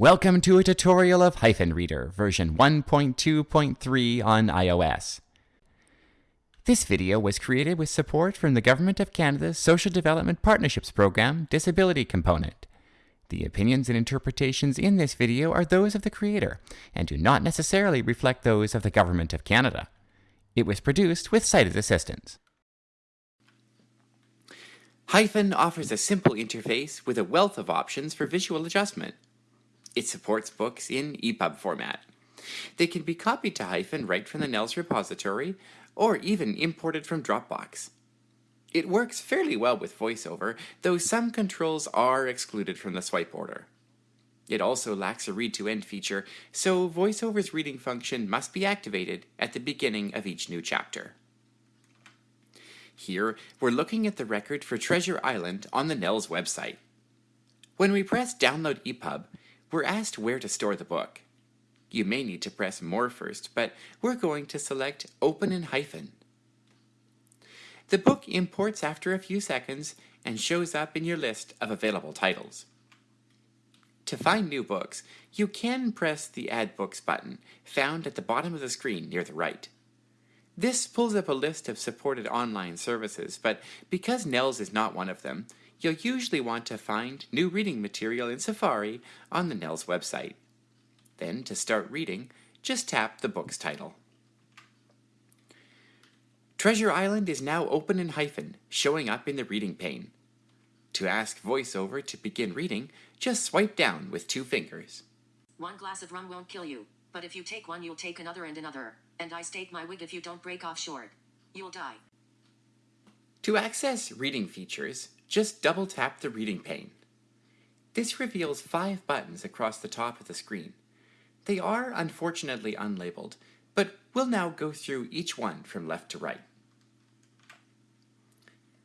Welcome to a tutorial of Hyphen Reader, version 1.2.3 on iOS. This video was created with support from the Government of Canada's Social Development Partnerships Program Disability Component. The opinions and interpretations in this video are those of the creator and do not necessarily reflect those of the Government of Canada. It was produced with sighted assistance. Hyphen offers a simple interface with a wealth of options for visual adjustment. It supports books in EPUB format. They can be copied to Hyphen right from the NNELS repository, or even imported from Dropbox. It works fairly well with VoiceOver, though some controls are excluded from the swipe order. It also lacks a read-to-end feature, so VoiceOver's reading function must be activated at the beginning of each new chapter. Here, we're looking at the record for Treasure Island on the NNELS website. When we press Download EPUB, we're asked where to store the book. You may need to press More first, but we're going to select Open in Hyphen. The book imports after a few seconds and shows up in your list of available titles. To find new books, you can press the Add Books button, found at the bottom of the screen near the right. This pulls up a list of supported online services, but because NNELS is not one of them, you'll usually want to find new reading material in Safari on the NNELS website. Then, to start reading, just tap the book's title. Treasure Island is now open in hyphen, showing up in the reading pane. To ask VoiceOver to begin reading, just swipe down with two fingers. One glass of rum won't kill you, but if you take one, you'll take another and another. And I stake my wig if you don't break off short. You'll die. To access reading features, just double tap the reading pane. This reveals five buttons across the top of the screen. They are unfortunately unlabeled, but we'll now go through each one from left to right.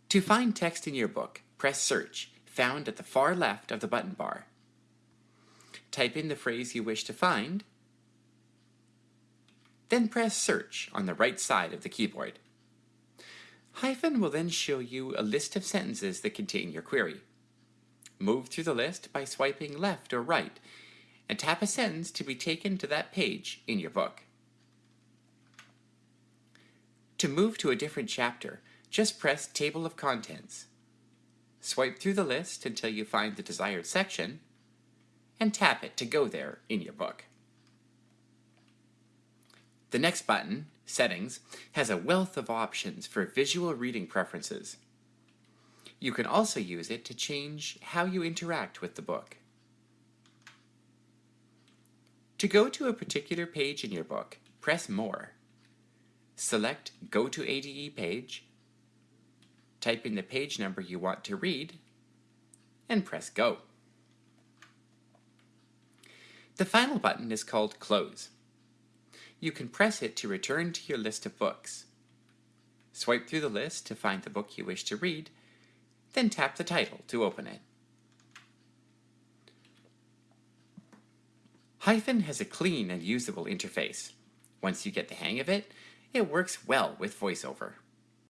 To find text in your book, press Search, found at the far left of the button bar. Type in the phrase you wish to find, then press Search on the right side of the keyboard. Hyphen will then show you a list of sentences that contain your query. Move through the list by swiping left or right, and tap a sentence to be taken to that page in your book. To move to a different chapter, just press Table of Contents. Swipe through the list until you find the desired section, and tap it to go there in your book. The next button, Settings, has a wealth of options for visual reading preferences. You can also use it to change how you interact with the book. To go to a particular page in your book, press More. Select Go to ADE page, type in the page number you want to read, and press Go. The final button is called Close. You can press it to return to your list of books. Swipe through the list to find the book you wish to read, then tap the title to open it. Hyphen has a clean and usable interface. Once you get the hang of it, it works well with VoiceOver.